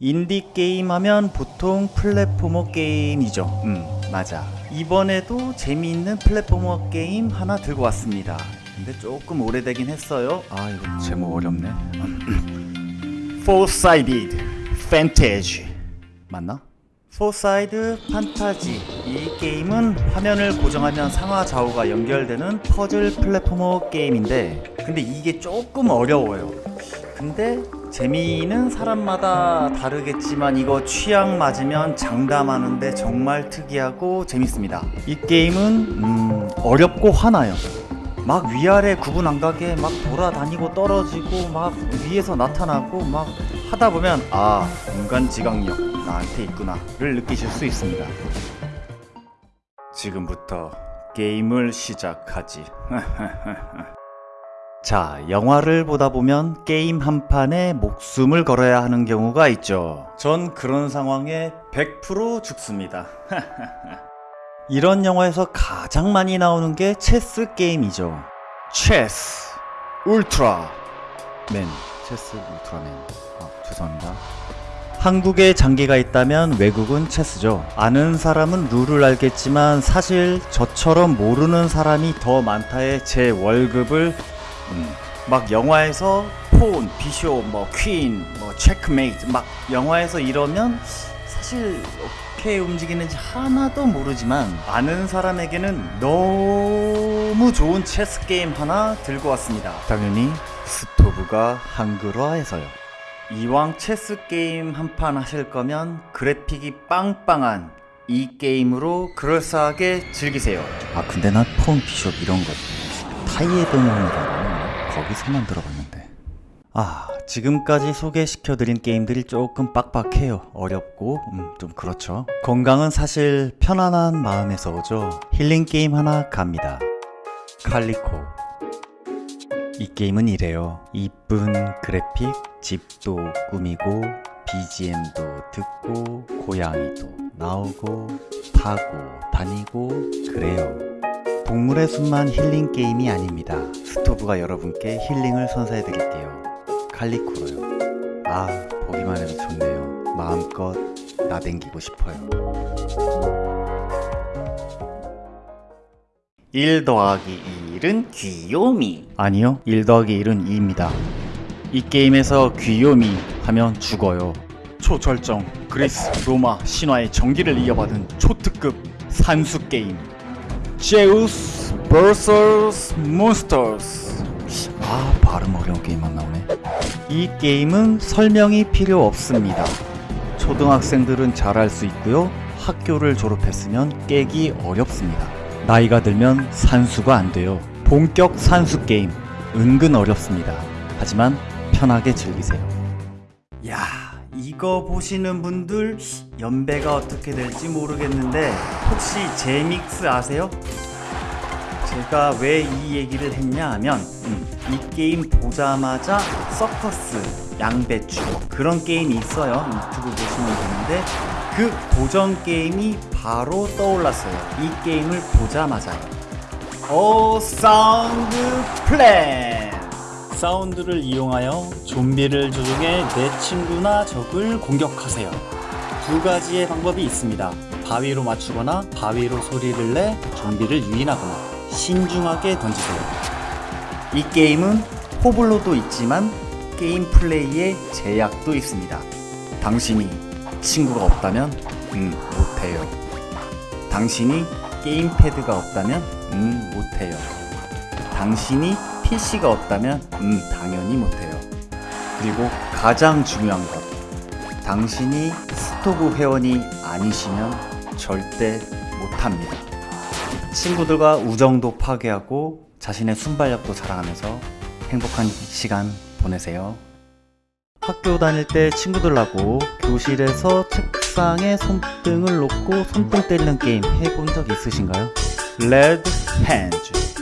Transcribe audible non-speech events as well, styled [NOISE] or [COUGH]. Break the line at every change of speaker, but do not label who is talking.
인디 게임 하면 보통 platformer 게임이죠. 음, 맞아. 이번에도 재미있는 platformer 게임 하나 들고 왔습니다. 근데 조금 오래되긴 했어요. 아, 이거 제목 어렵네. [CLEARS THROAT] Four-Sided Fantasy 맞나? Four-Sided Fantasy. 이 게임은 화면을 고정하면 상하 좌우가 연결되는 퍼즐 platformer 게임인데 근데 이게 조금 어려워요. 근데 재미는 사람마다 다르겠지만 이거 취향 맞으면 장담하는데 정말 특이하고 재밌습니다. 이 게임은 음, 어렵고 화나요. 막 위아래 구분 안 가게 막 돌아다니고 떨어지고 막 위에서 나타나고 막 하다 보면 아 인간 지각력 나한테 있구나를 느끼실 수 있습니다. 지금부터 게임을 시작하지. [LAUGHS] 자, 영화를 보다 보면 게임 한 판에 목숨을 걸어야 하는 경우가 있죠. 전 그런 상황에 100% 죽습니다. [LAUGHS] 이런 영화에서 가장 많이 나오는 게 체스 게임이죠. 체스 울트라 맨 체스 울트라맨 아 죄송합니다. 한국에 장기가 있다면 외국은 체스죠. 아는 사람은 룰을 알겠지만 사실 저처럼 모르는 사람이 더 많다에 제 월급을 음, 막 영화에서 pawn, bishop, 뭐 퀸, 뭐 체크메이트 막 영화에서 이러면 사실 어떻게 움직이는지 하나도 모르지만 아는 사람에게는 너무 좋은 체스 게임 하나 들고 왔습니다. 당연히 스토브가 한글화해서요. 이왕 체스 게임 한 판 하실 거면 그래픽이 빵빵한 이 게임으로 그럴싸하게 즐기세요. 아 근데 나폰 비숍 이런 거 타이에드몬이라고 거기서만 들어봤는데. 아 지금까지 소개시켜드린 게임들이 조금 빡빡해요. 어렵고 음, 좀 그렇죠. 건강은 사실 편안한 마음에서 오죠. 힐링 게임 하나 갑니다. 칼리코 이 게임은 이래요. 이쁜 그래픽, 집도 꾸미고, BGM도 듣고, 고양이도 나오고, 타고, 다니고, 그래요. 동물의 숲만 힐링 게임이 아닙니다. 스토브가 여러분께 힐링을 선사해 드릴게요. 칼리코로요. 아, 보기만 해도 좋네요. 마음껏 나댕기고 싶어요. 1 더하기 1은 귀요미. 아니요 1 더하기 1은 2입니다. 이 게임에서 귀요미 하면 죽어요. 초절정 그리스 로마 신화의 정기를 이어받은 초특급 산수 게임. 제우스 vs 몬스터스. 아 발음 어려운 게임만 나오네. 이 게임은 설명이 필요 없습니다. 초등학생들은 잘할 수 있고요. 학교를 졸업했으면 깨기 어렵습니다. 나이가 들면 산수가 안 돼요. 본격 산수 게임 은근 어렵습니다. 하지만 편하게 즐기세요. 야, 이거 보시는 분들 연배가 어떻게 될지 모르겠는데 혹시 제믹스 아세요? 제가 왜 이 얘기를 했냐 하면 음, 이 게임 보자마자 서커스, 양배추 그런 게임이 있어요. 유튜브 보시면 되는데 그 고전 게임이 바로 떠올랐어요. 이 게임을 보자마자요. 오 Sound Plan! 사운드를 이용하여 좀비를 조종해 내 친구나 적을 공격하세요. 두 가지의 방법이 있습니다. 바위로 맞추거나 바위로 소리를 내 좀비를 유인하거나 신중하게 던지세요. 이 게임은 호불호도 있지만 게임 플레이에 제약도 있습니다. 당신이 친구가 없다면 음 못해요 당신이 게임패드가 없다면 음 못해요. 당신이 PC가 없다면 음 당연히 못해요. 그리고 가장 중요한 것. 당신이 스토브 회원이 아니시면 절대 못합니다. 친구들과 우정도 파괴하고 자신의 순발력도 자랑하면서 행복한 시간 보내세요. 학교 다닐 때 친구들하고 교실에서 책 상에 손등을 놓고 손등 때리는 게임 해본 적 있으신가요? 레드 핸즈